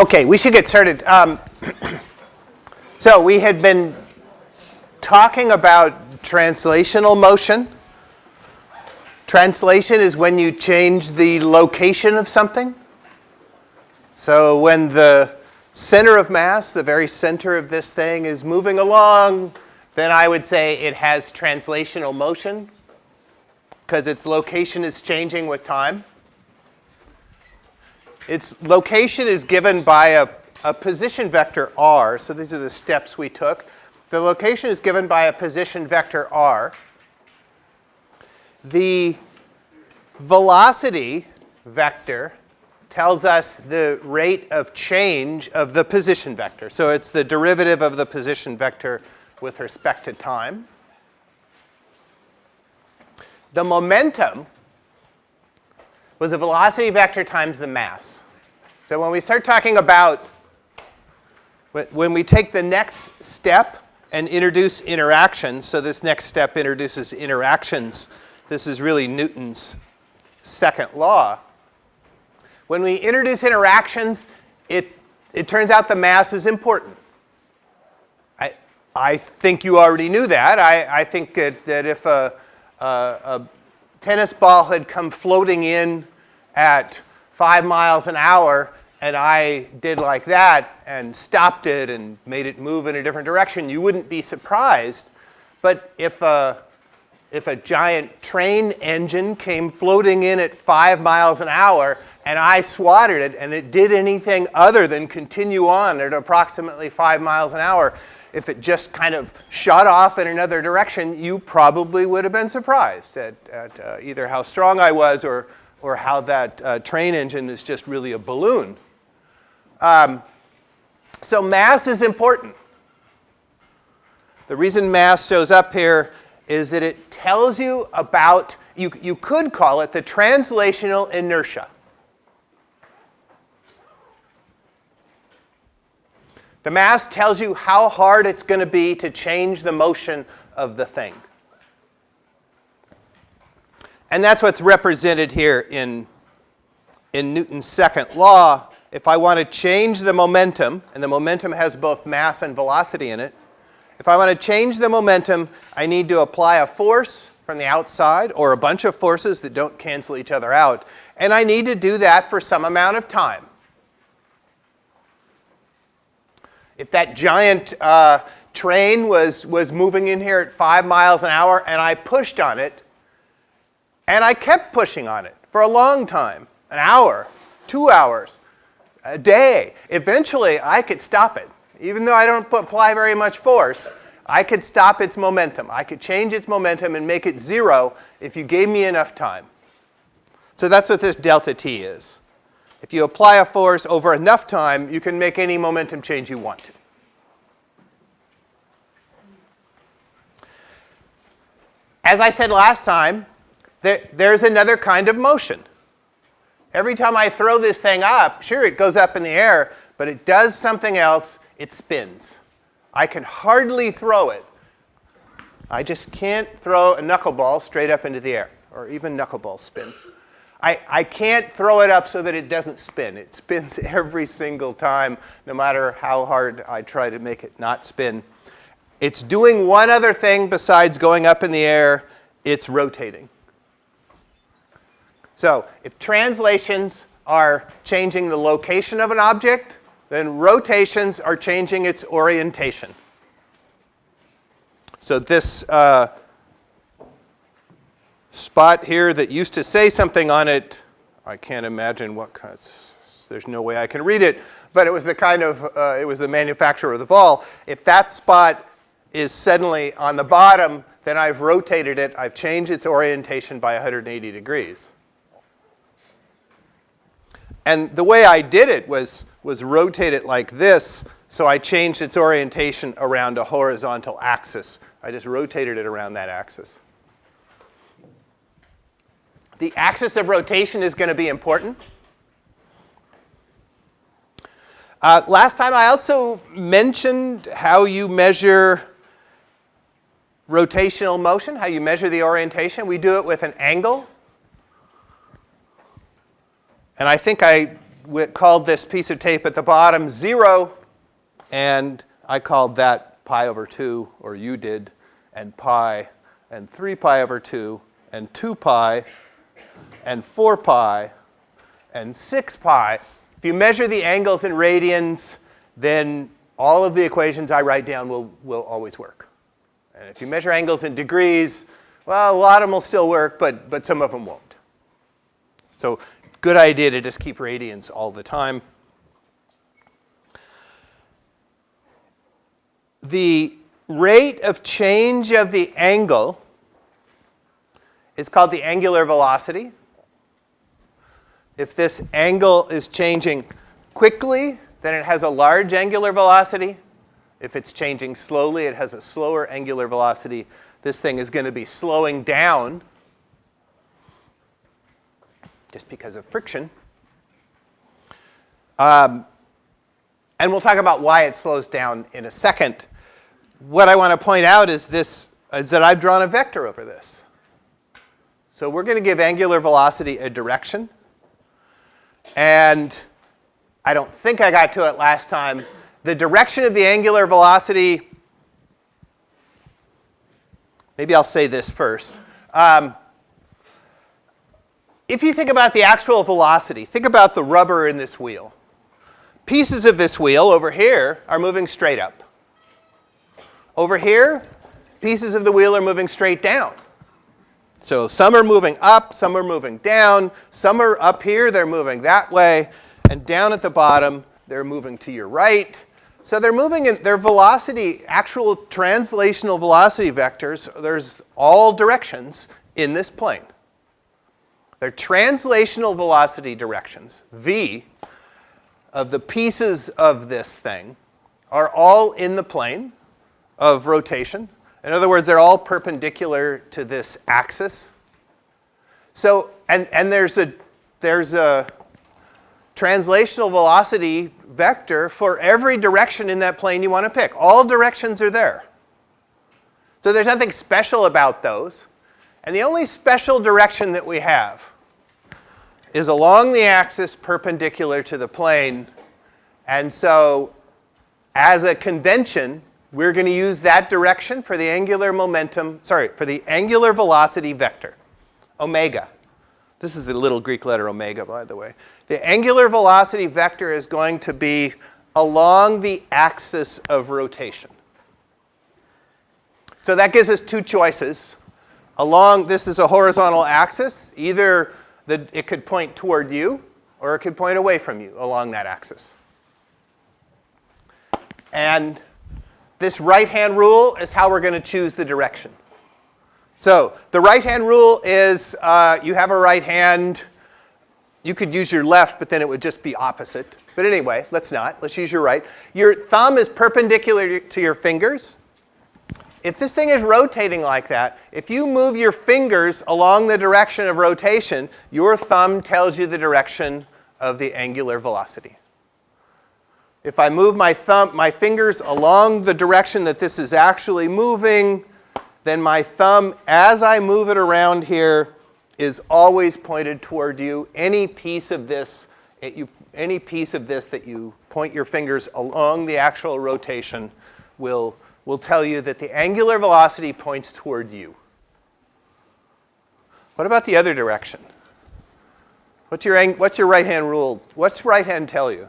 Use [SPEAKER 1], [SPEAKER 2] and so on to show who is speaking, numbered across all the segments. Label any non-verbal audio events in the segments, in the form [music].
[SPEAKER 1] Okay, we should get started. Um, [clears throat] so we had been talking about translational motion. Translation is when you change the location of something. So when the center of mass, the very center of this thing is moving along, then I would say it has translational motion because its location is changing with time. Its location is given by a, a position vector r. So these are the steps we took. The location is given by a position vector r. The velocity vector tells us the rate of change of the position vector. So it's the derivative of the position vector with respect to time. The momentum was the velocity vector times the mass. So when we start talking about, when we take the next step and introduce interactions, so this next step introduces interactions, this is really Newton's second law. When we introduce interactions, it, it turns out the mass is important. I, I think you already knew that. I, I think that, that if a, a, a tennis ball had come floating in at five miles an hour and I did like that and stopped it and made it move in a different direction, you wouldn't be surprised. But if a, if a giant train engine came floating in at five miles an hour and I swatted it and it did anything other than continue on at approximately five miles an hour, if it just kind of shot off in another direction, you probably would have been surprised at, at uh, either how strong I was or, or how that uh, train engine is just really a balloon. Um, so mass is important. The reason mass shows up here is that it tells you about, you, you could call it the translational inertia. The mass tells you how hard it's going to be to change the motion of the thing. And that's what's represented here in, in Newton's second law if I want to change the momentum, and the momentum has both mass and velocity in it, if I want to change the momentum, I need to apply a force from the outside or a bunch of forces that don't cancel each other out. And I need to do that for some amount of time. If that giant uh, train was, was moving in here at five miles an hour and I pushed on it, and I kept pushing on it for a long time, an hour, two hours, a day. Eventually, I could stop it. Even though I don't apply very much force, I could stop its momentum. I could change its momentum and make it zero if you gave me enough time. So that's what this delta t is. If you apply a force over enough time, you can make any momentum change you want to. As I said last time, there, there's another kind of motion. Every time I throw this thing up, sure, it goes up in the air, but it does something else. It spins. I can hardly throw it. I just can't throw a knuckleball straight up into the air, or even knuckleball spin. I, I can't throw it up so that it doesn't spin. It spins [laughs] every single time, no matter how hard I try to make it not spin. It's doing one other thing besides going up in the air. It's rotating. So if translations are changing the location of an object, then rotations are changing its orientation. So this uh, spot here that used to say something on it, I can't imagine what kind of, there's no way I can read it, but it was the kind of, uh, it was the manufacturer of the ball. If that spot is suddenly on the bottom, then I've rotated it, I've changed its orientation by 180 degrees. And the way I did it was, was rotate it like this, so I changed its orientation around a horizontal axis. I just rotated it around that axis. The axis of rotation is going to be important. Uh, last time I also mentioned how you measure rotational motion, how you measure the orientation. We do it with an angle. And I think I called this piece of tape at the bottom 0, and I called that pi over 2, or you did, and pi, and 3 pi over 2, and 2 pi, and 4 pi, and 6 pi. If you measure the angles in radians, then all of the equations I write down will, will always work. And if you measure angles in degrees, well, a lot of them will still work, but, but some of them won't. So good idea to just keep radians all the time. The rate of change of the angle is called the angular velocity. If this angle is changing quickly, then it has a large angular velocity. If it's changing slowly, it has a slower angular velocity. This thing is going to be slowing down just because of friction. Um, and we'll talk about why it slows down in a second. What I want to point out is this is that I've drawn a vector over this. So we're going to give angular velocity a direction. And I don't think I got to it last time. The direction of the angular velocity, maybe I'll say this first. Um, if you think about the actual velocity, think about the rubber in this wheel. Pieces of this wheel over here are moving straight up. Over here, pieces of the wheel are moving straight down. So some are moving up, some are moving down, some are up here, they're moving that way, and down at the bottom, they're moving to your right. So they're moving in their velocity, actual translational velocity vectors, there's all directions in this plane. They're translational velocity directions, v, of the pieces of this thing are all in the plane of rotation. In other words, they're all perpendicular to this axis. So, and, and there's a, there's a translational velocity vector for every direction in that plane you want to pick. All directions are there. So there's nothing special about those. And the only special direction that we have is along the axis perpendicular to the plane. And so as a convention, we're going to use that direction for the angular momentum, sorry, for the angular velocity vector, omega. This is the little Greek letter omega, by the way. The angular velocity vector is going to be along the axis of rotation. So that gives us two choices. Along, this is a horizontal axis. Either the, it could point toward you or it could point away from you along that axis. And this right-hand rule is how we're going to choose the direction. So the right-hand rule is uh, you have a right hand. You could use your left, but then it would just be opposite. But anyway, let's not. Let's use your right. Your thumb is perpendicular to your fingers. If this thing is rotating like that, if you move your fingers along the direction of rotation, your thumb tells you the direction of the angular velocity. If I move my thumb, my fingers along the direction that this is actually moving, then my thumb, as I move it around here, is always pointed toward you. Any piece of this, you, any piece of this that you point your fingers along the actual rotation will will tell you that the angular velocity points toward you. What about the other direction? What's your, what's your right-hand rule? What's right hand tell you?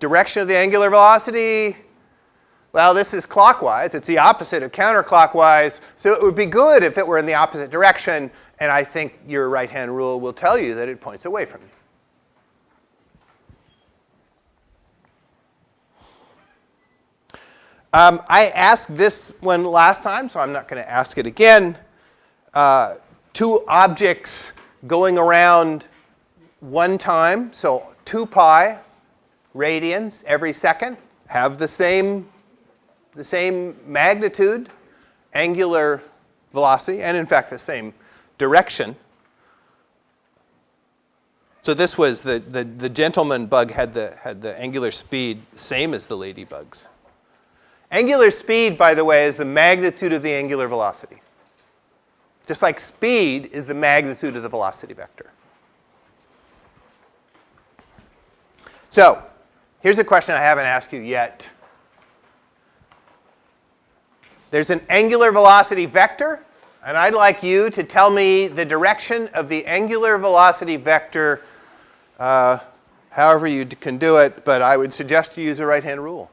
[SPEAKER 1] Direction of the angular velocity? Well, this is clockwise. It's the opposite of counterclockwise. So it would be good if it were in the opposite direction. And I think your right-hand rule will tell you that it points away from you. Um, I asked this one last time, so I'm not going to ask it again. Uh, two objects going around one time, so 2 pi radians every second have the same, the same magnitude, angular velocity, and in fact the same direction. So this was the, the, the gentleman bug had the, had the angular speed same as the ladybug's. Angular speed, by the way, is the magnitude of the angular velocity. Just like speed is the magnitude of the velocity vector. So here's a question I haven't asked you yet. There's an angular velocity vector, and I'd like you to tell me the direction of the angular velocity vector, uh, however you can do it, but I would suggest you use a right-hand rule.